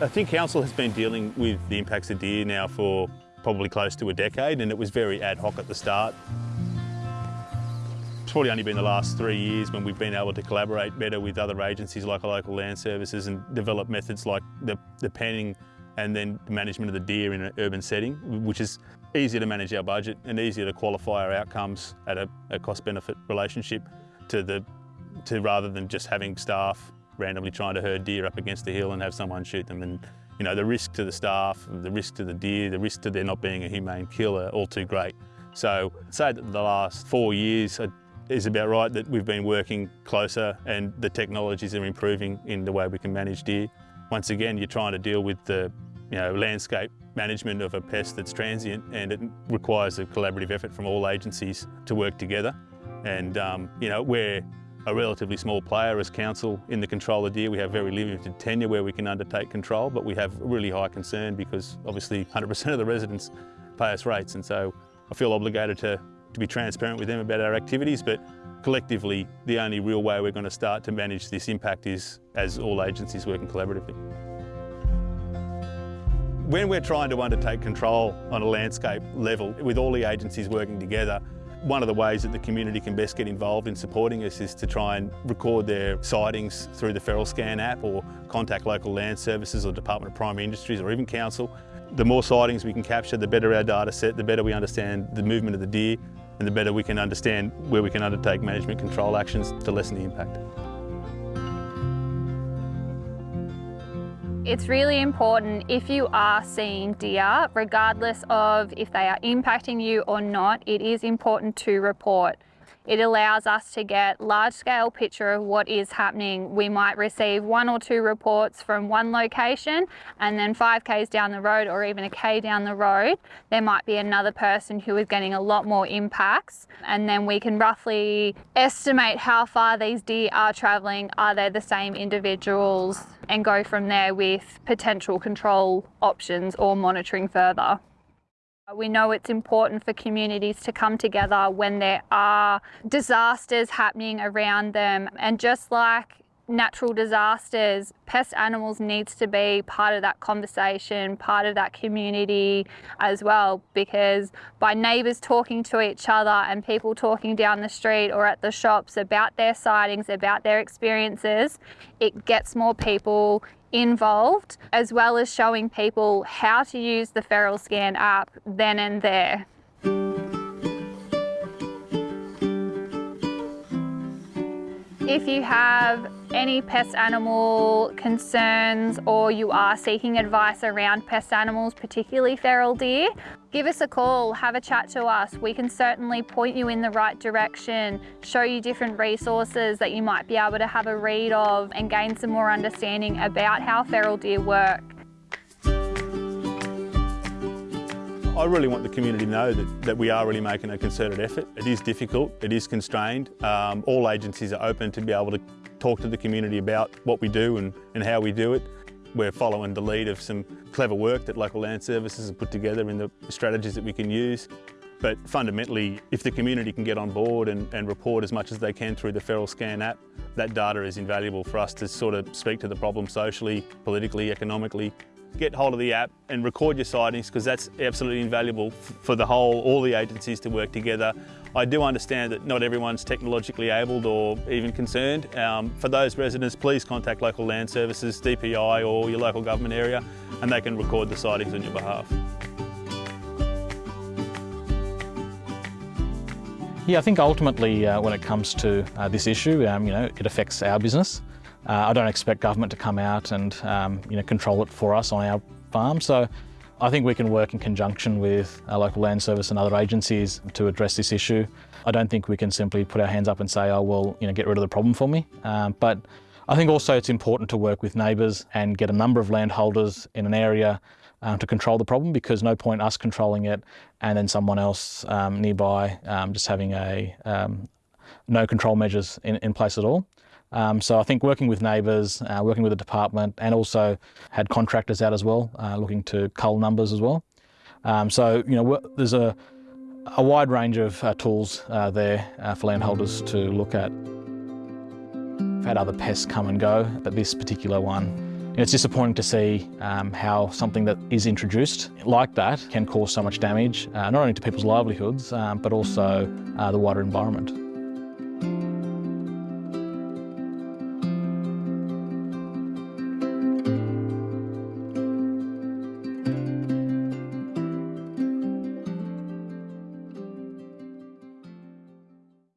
I think council has been dealing with the impacts of deer now for probably close to a decade and it was very ad hoc at the start. It's probably only been the last three years when we've been able to collaborate better with other agencies like local land services and develop methods like the, the penning and then the management of the deer in an urban setting, which is easier to manage our budget and easier to qualify our outcomes at a, a cost-benefit relationship to the to rather than just having staff randomly trying to herd deer up against the hill and have someone shoot them. And you know, the risk to the staff, the risk to the deer, the risk to there not being a humane killer, all too great. So say that the last four years is about right that we've been working closer and the technologies are improving in the way we can manage deer. Once again, you're trying to deal with the you know, landscape management of a pest that's transient and it requires a collaborative effort from all agencies to work together. And um, you know, we're a relatively small player as council in the control of deer. We have very limited tenure where we can undertake control, but we have really high concern because obviously 100% of the residents pay us rates. And so I feel obligated to, to be transparent with them about our activities, but collectively, the only real way we're going to start to manage this impact is as all agencies working collaboratively. When we're trying to undertake control on a landscape level, with all the agencies working together, one of the ways that the community can best get involved in supporting us is to try and record their sightings through the Feral Scan app or contact local land services or Department of Primary Industries or even council. The more sightings we can capture, the better our data set, the better we understand the movement of the deer and the better we can understand where we can undertake management control actions to lessen the impact. It's really important if you are seeing deer, regardless of if they are impacting you or not, it is important to report. It allows us to get large scale picture of what is happening. We might receive one or two reports from one location and then five Ks down the road or even a K down the road, there might be another person who is getting a lot more impacts. And then we can roughly estimate how far these deer are traveling. Are they the same individuals? And go from there with potential control options or monitoring further. We know it's important for communities to come together when there are disasters happening around them. And just like natural disasters, pest animals needs to be part of that conversation, part of that community as well, because by neighbours talking to each other and people talking down the street or at the shops about their sightings, about their experiences, it gets more people involved, as well as showing people how to use the Feral Scan app then and there. If you have any pest animal concerns or you are seeking advice around pest animals, particularly feral deer, give us a call, have a chat to us. We can certainly point you in the right direction, show you different resources that you might be able to have a read of and gain some more understanding about how feral deer work. I really want the community to know that, that we are really making a concerted effort. It is difficult, it is constrained. Um, all agencies are open to be able to talk to the community about what we do and, and how we do it. We're following the lead of some clever work that local land services have put together in the strategies that we can use. But fundamentally, if the community can get on board and, and, report as much as they can through the Feral Scan app, that data is invaluable for us to sort of speak to the problem socially, politically, economically, get hold of the app and record your sightings because that's absolutely invaluable for the whole, all the agencies to work together. I do understand that not everyone's technologically abled or even concerned. Um, for those residents, please contact local land services, DPI or your local government area and they can record the sightings on your behalf. Yeah, I think ultimately uh, when it comes to uh, this issue, um, you know, it affects our business. Uh, I don't expect government to come out and um, you know, control it for us on our farm. So I think we can work in conjunction with our local land service and other agencies to address this issue. I don't think we can simply put our hands up and say, oh, well, you know, get rid of the problem for me. Um, but I think also it's important to work with neighbours and get a number of landholders in an area um, to control the problem because no point us controlling it and then someone else um, nearby um, just having a um, no control measures in, in place at all. Um, so I think working with neighbours, uh, working with the department and also had contractors out as well, uh, looking to cull numbers as well. Um, so, you know, there's a, a wide range of uh, tools uh, there uh, for landholders to look at. I've had other pests come and go, but this particular one It's disappointing to see um, how something that is introduced like that can cause so much damage, uh, not only to people's livelihoods, um, but also uh, the wider environment.